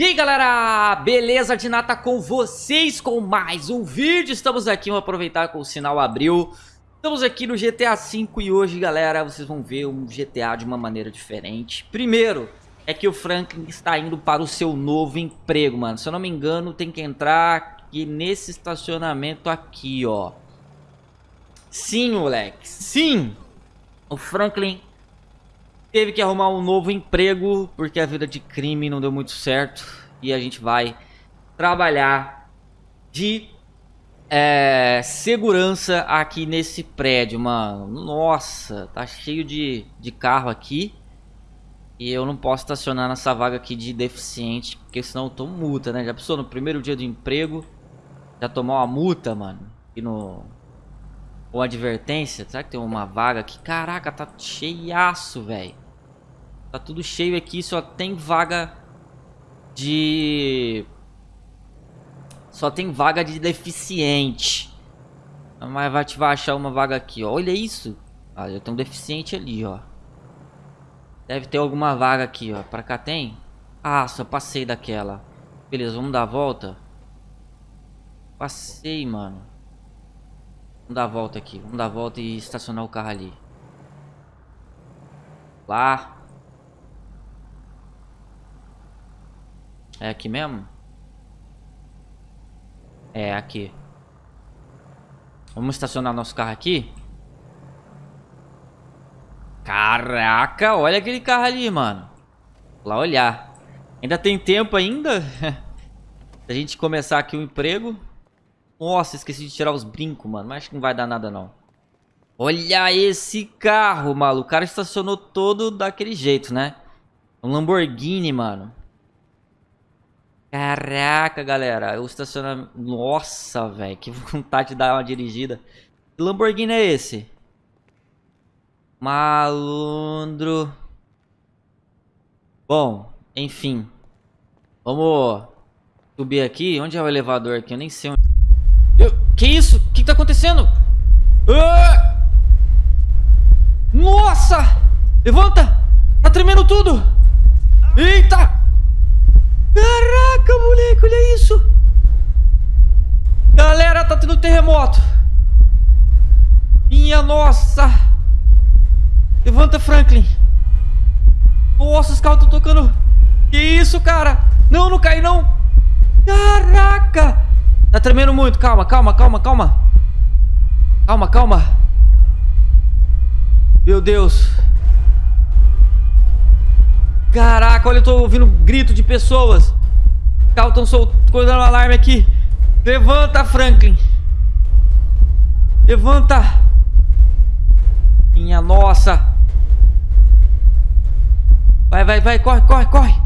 E aí galera, beleza de nata com vocês com mais um vídeo. Estamos aqui, vamos aproveitar com o sinal abriu. Estamos aqui no GTA V e hoje galera, vocês vão ver um GTA de uma maneira diferente. Primeiro, é que o Franklin está indo para o seu novo emprego, mano. Se eu não me engano, tem que entrar aqui nesse estacionamento aqui, ó. Sim, moleque, sim. O Franklin teve que arrumar um novo emprego porque a vida de crime não deu muito certo e a gente vai trabalhar de é, segurança aqui nesse prédio, mano. Nossa, tá cheio de, de carro aqui e eu não posso estacionar nessa vaga aqui de deficiente porque senão eu tomo multa, né? Já pensou no primeiro dia do emprego já tomou uma multa, mano? E no ou advertência? Será que tem uma vaga aqui? Caraca, tá cheiaço, velho. Tá tudo cheio aqui, só tem vaga de... Só tem vaga de deficiente. Mas vai vai achar uma vaga aqui, ó. Olha isso. Ah, eu tenho um deficiente ali, ó. Deve ter alguma vaga aqui, ó. Pra cá tem? Ah, só passei daquela. Beleza, vamos dar a volta. Passei, mano. Vamos dar a volta aqui. Vamos dar a volta e estacionar o carro ali. Lá. É aqui mesmo? É, aqui. Vamos estacionar nosso carro aqui? Caraca, olha aquele carro ali, mano. Lá olhar. Ainda tem tempo ainda? a gente começar aqui o emprego. Nossa, esqueci de tirar os brincos, mano. Mas acho que não vai dar nada, não. Olha esse carro, maluco. O cara estacionou todo daquele jeito, né? Um Lamborghini, mano. Caraca, galera. O estacionamento... Nossa, velho. Que vontade de dar uma dirigida. Que Lamborghini é esse? Malandro. Bom, enfim. Vamos subir aqui. Onde é o elevador aqui? Eu nem sei onde... Eu... Que isso? O que tá acontecendo? Ah! Nossa! Levanta! Tá tremendo tudo! Eita! Caraca, moleque, olha isso. Galera, tá tendo terremoto. Minha nossa. Levanta, Franklin. Nossa, os carros estão tocando. Que isso, cara? Não, não cai, não. Caraca. Tá tremendo muito. Calma, calma, calma, calma. Calma, calma. Meu Deus. Caraca, olha, eu tô ouvindo grito de pessoas. Carros estão soltando um alarme aqui. Levanta, Franklin. Levanta. Minha nossa. Vai, vai, vai. Corre, corre, corre.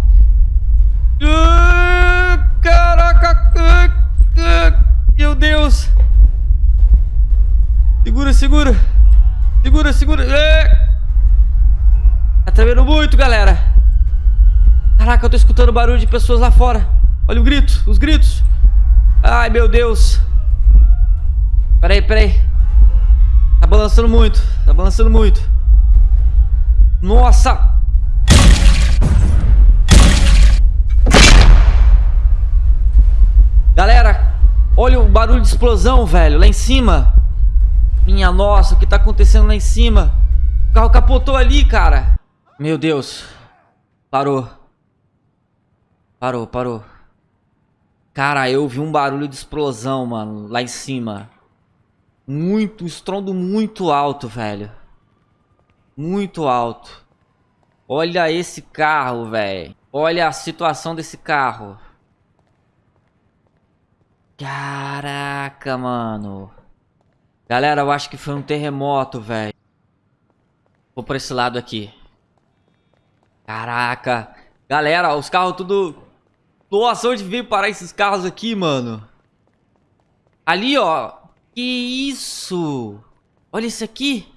Muito, galera. Caraca, eu tô escutando barulho de pessoas lá fora. Olha o grito, os gritos. Ai, meu Deus. Peraí, peraí. Tá balançando muito, tá balançando muito. Nossa. Galera, olha o barulho de explosão, velho, lá em cima. Minha nossa, o que tá acontecendo lá em cima? O carro capotou ali, cara. Meu Deus. Parou. Parou, parou. Cara, eu vi um barulho de explosão, mano, lá em cima. Muito, estrondo muito alto, velho. Muito alto. Olha esse carro, velho. Olha a situação desse carro. Caraca, mano. Galera, eu acho que foi um terremoto, velho. Vou por esse lado aqui. Caraca. Galera, os carros tudo nossa, onde veio parar esses carros aqui, mano? Ali, ó. Que isso? Olha isso aqui.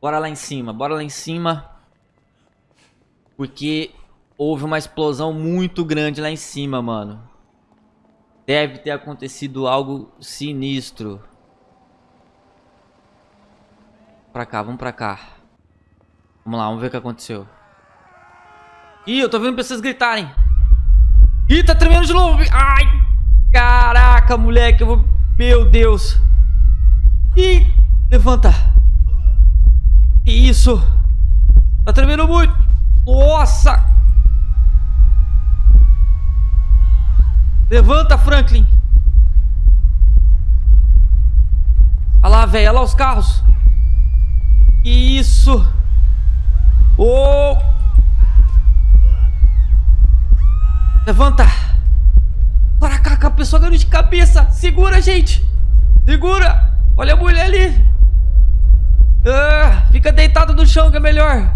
Bora lá em cima, bora lá em cima. Porque houve uma explosão muito grande lá em cima, mano. Deve ter acontecido algo sinistro. Pra cá, vamos pra cá. Vamos lá, vamos ver o que aconteceu. Ih, eu tô vendo pessoas gritarem. Ih, tá tremendo de novo. Ai, caraca, moleque. Eu vou... Meu Deus. Ih, levanta. Isso? Tá tremendo muito. Nossa. Levanta, Franklin. Olha lá, velho. Olha lá os carros. Isso? Oh! Levanta! Para cá, a pessoa ganhou de cabeça! Segura, gente! Segura! Olha a mulher ali! Ah, fica deitado no chão que é melhor!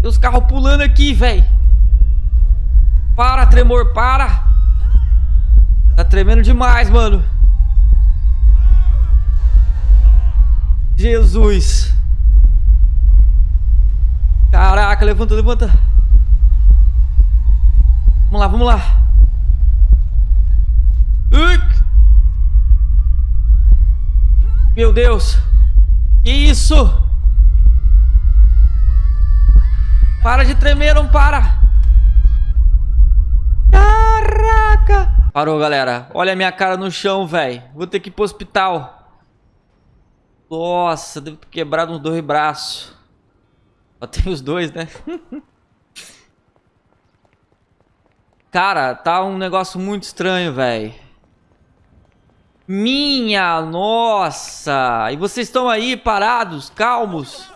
Tem os carros pulando aqui, velho! Para, tremor, para! Tá tremendo demais, mano! Jesus! Caraca, levanta, levanta. Vamos lá, vamos lá. Meu Deus. Que isso? Para de tremer, não para. Caraca. Parou, galera. Olha a minha cara no chão, velho. Vou ter que ir pro hospital. Nossa, devo ter quebrado uns dois braços. Só tem os dois, né? Cara, tá um negócio muito estranho, velho. Minha nossa! E vocês estão aí parados, calmos?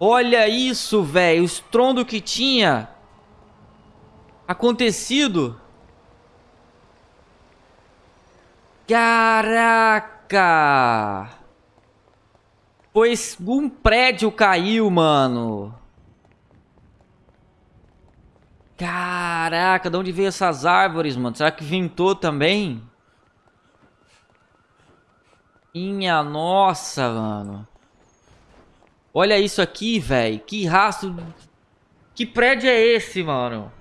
Olha isso, velho. O estrondo que tinha acontecido. Caraca! Pois um prédio caiu, mano. Caraca, de onde veio essas árvores, mano? Será que ventou também? Minha nossa, mano. Olha isso aqui, velho. Que rastro... Que prédio é esse, mano?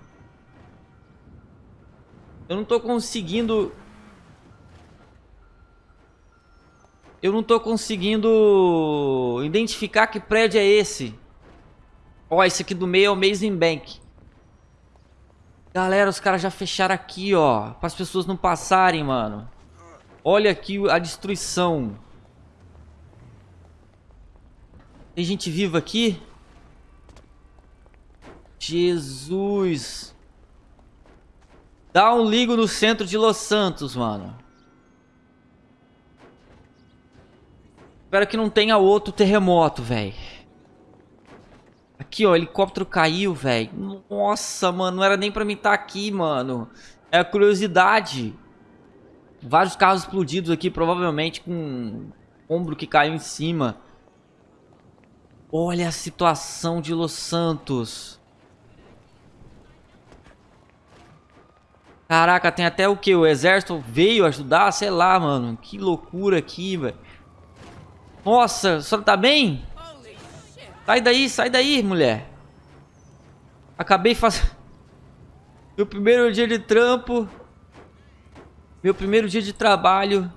Eu não tô conseguindo Eu não tô conseguindo identificar que prédio é esse. Ó, esse aqui do meio é o Amazing Bank. Galera, os caras já fecharam aqui, ó. Para as pessoas não passarem, mano. Olha aqui a destruição. Tem gente viva aqui? Jesus. Dá um ligo no centro de Los Santos, mano. Espero que não tenha outro terremoto, velho. Aqui, ó, o helicóptero caiu, velho. Nossa, mano, não era nem pra mim estar tá aqui, mano. É curiosidade. Vários carros explodidos aqui, provavelmente com ombro que caiu em cima. Olha a situação de Los Santos. Caraca, tem até o que? O exército veio ajudar? Sei lá, mano. Que loucura aqui, velho. Nossa, a senhora tá bem? Sai daí, sai daí, mulher. Acabei fazendo... Meu primeiro dia de trampo. Meu primeiro dia de trabalho.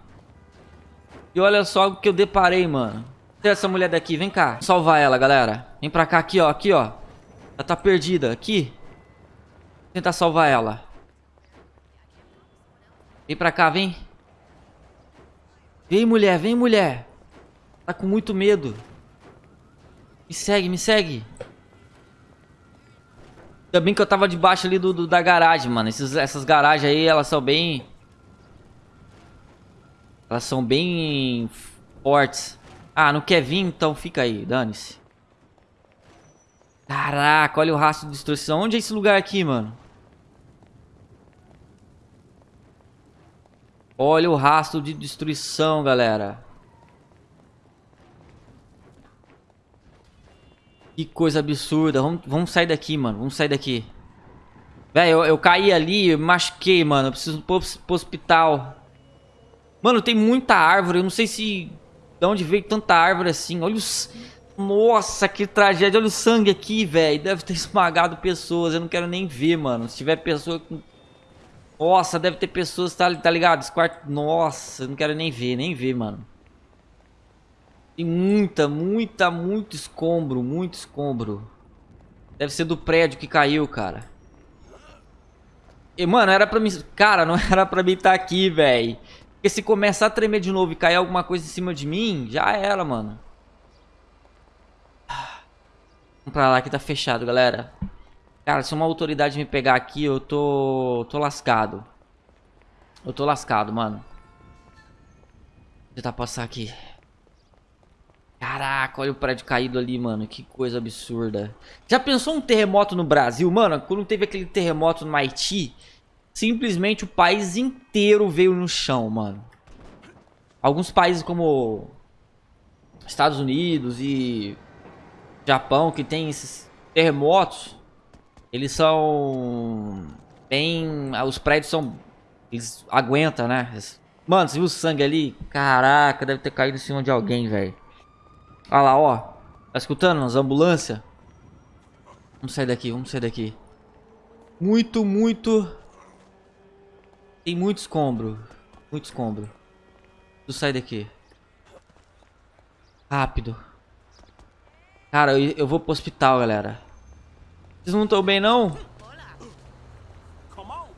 E olha só o que eu deparei, mano. Essa mulher daqui, vem cá. Salvar ela, galera. Vem pra cá, aqui, ó, aqui, ó. Ela tá perdida, aqui. Vou tentar salvar ela. Vem pra cá, vem. Vem, mulher, vem, mulher. Tá com muito medo. Me segue, me segue. Ainda bem que eu tava debaixo ali do, do da garagem, mano. Essas garagens aí, elas são bem... Elas são bem fortes. Ah, não quer vir? Então fica aí, dane-se. Caraca, olha o rastro de destruição. Onde é esse lugar aqui, mano? Olha o rastro de destruição, galera. Que coisa absurda. Vamos, vamos sair daqui, mano. Vamos sair daqui. Velho, eu, eu, caí ali, eu machuquei, mano. Eu preciso pro, pro hospital. Mano, tem muita árvore. Eu não sei se... De onde veio tanta árvore assim. Olha os... Nossa, que tragédia. Olha o sangue aqui, velho. Deve ter esmagado pessoas. Eu não quero nem ver, mano. Se tiver pessoa. Nossa, deve ter pessoas, tá, tá ligado? Esse quarto... Nossa, eu não quero nem ver, nem ver, mano. Tem muita, muita, muito escombro, muito escombro. Deve ser do prédio que caiu, cara. E, mano, era pra mim... Cara, não era pra mim estar tá aqui, velho. Porque se começar a tremer de novo e cair alguma coisa em cima de mim, já era, mano. Vamos pra lá que tá fechado, galera. Cara, se uma autoridade me pegar aqui, eu tô... tô lascado. Eu tô lascado, mano. Vou tentar passar aqui. Caraca, olha o prédio caído ali, mano. Que coisa absurda. Já pensou um terremoto no Brasil? Mano, quando teve aquele terremoto no Haiti, simplesmente o país inteiro veio no chão, mano. Alguns países como Estados Unidos e Japão, que tem esses terremotos, eles são bem... Os prédios são... Eles aguentam, né? Mano, você viu o sangue ali? Caraca, deve ter caído em cima de alguém, velho. Olha lá, ó. Tá escutando? As ambulâncias. Vamos sair daqui, vamos sair daqui. Muito, muito... Tem muito escombro. Muito escombro. Preciso sair daqui. Rápido. Cara, eu, eu vou pro hospital, galera. Vocês não estão bem, não?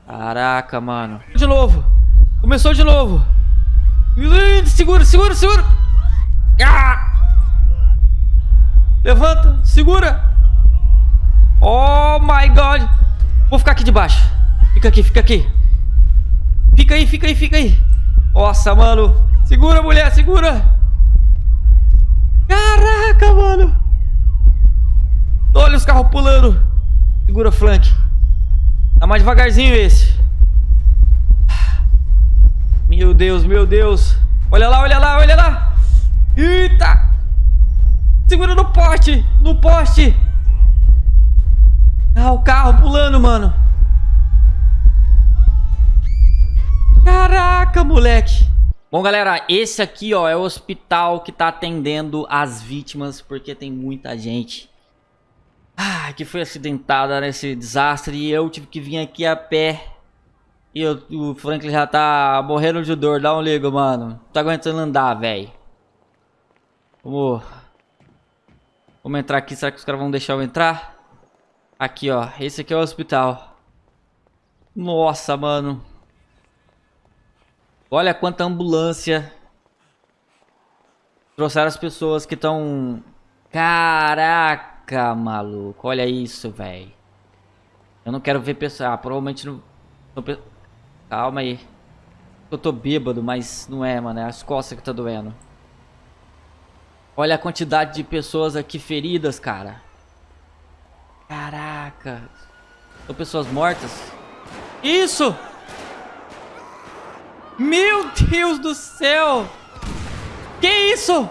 Caraca, mano. De novo. Começou de novo. Segura, segura, segura. Ah! Levanta, segura. Oh my god. Vou ficar aqui debaixo. Fica aqui, fica aqui. Fica aí, fica aí, fica aí. Nossa, mano. Segura, mulher, segura. Caraca, mano. Olha os carros pulando. Segura, flank. Tá mais devagarzinho esse. Meu Deus, meu Deus. Olha lá, olha lá, olha lá. Eita. Segura no poste, no poste. Ah, o carro pulando, mano. Caraca, moleque. Bom, galera, esse aqui, ó, é o hospital que tá atendendo as vítimas, porque tem muita gente ah, que foi acidentada nesse desastre e eu tive que vir aqui a pé. E eu, o Franklin já tá morrendo de dor. Dá um ligo, mano. Não tá aguentando andar, velho. Vamos... Vamos entrar aqui. Será que os caras vão deixar eu entrar? Aqui, ó. Esse aqui é o hospital. Nossa, mano. Olha quanta ambulância. Trouxeram as pessoas que estão... Caraca. Maluco. Olha isso, velho. Eu não quero ver pessoal. Ah, provavelmente não... Calma aí. Eu tô bêbado, mas não é, mano. É as costas que tá doendo. Olha a quantidade de pessoas aqui feridas, cara. Caraca. São pessoas mortas. Isso! Meu Deus do céu! Que isso?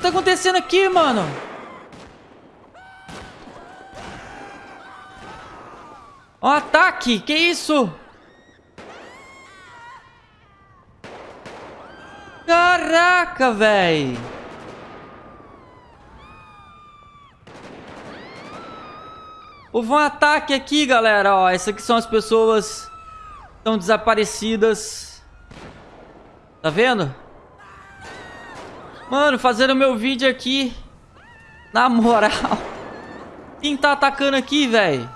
que tá acontecendo aqui, mano? Um ataque! Que isso? Caraca, velho! Houve um ataque aqui, galera. Ó, essas aqui são as pessoas que estão desaparecidas. Tá vendo? Mano, fazendo meu vídeo aqui. Na moral. Quem tá atacando aqui, velho?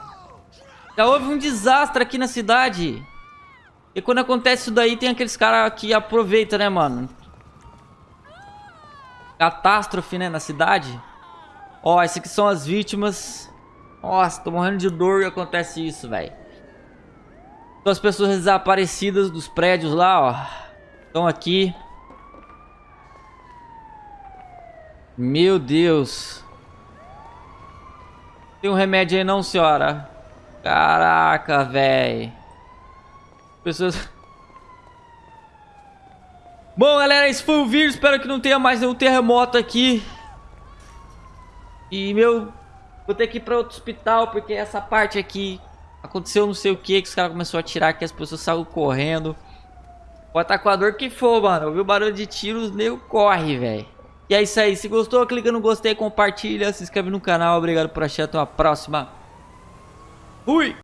Já houve um desastre aqui na cidade. E quando acontece isso daí, tem aqueles caras que aproveitam, né, mano? Catástrofe, né, na cidade. Ó, essas aqui são as vítimas. Nossa, tô morrendo de dor e acontece isso, velho. São as pessoas desaparecidas dos prédios lá, ó. Estão aqui. Meu Deus. Tem um remédio aí não, senhora? Caraca, velho. Pessoas... Bom, galera, esse foi o vídeo. Espero que não tenha mais nenhum terremoto aqui. E, meu... Vou ter que ir pra outro hospital, porque essa parte aqui... Aconteceu não sei o que, que os caras começaram a atirar, que as pessoas saíram correndo. Pode estar com a dor que for, mano. Ouviu barulho de tiros, nego corre, velho. E é isso aí. Se gostou, clica no gostei, compartilha, se inscreve no canal. Obrigado por assistir. Até a próxima. Fui!